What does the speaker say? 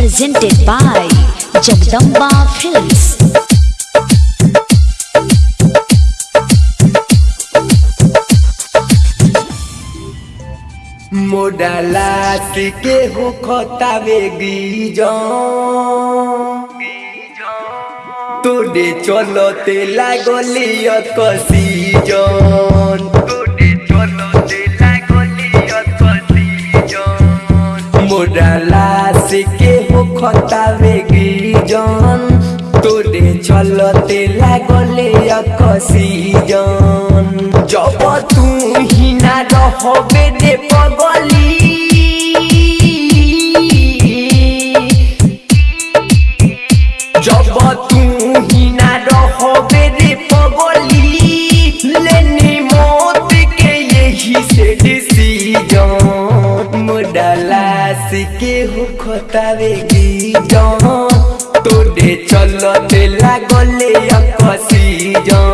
presented by Jagdamba Films. मोडला के हो खतावेगी जो तोड़े चलो ते लागलियत कसी जन तोड़े चलो ते लागलियत कसी जन मोडला হো খতাবে গিজন তোরে চলতে লাগলে অকসিজন। জব তুই না রহবে দে পগলি। जब के हो खतावे जो तोड़े चलते लागले अकसीजन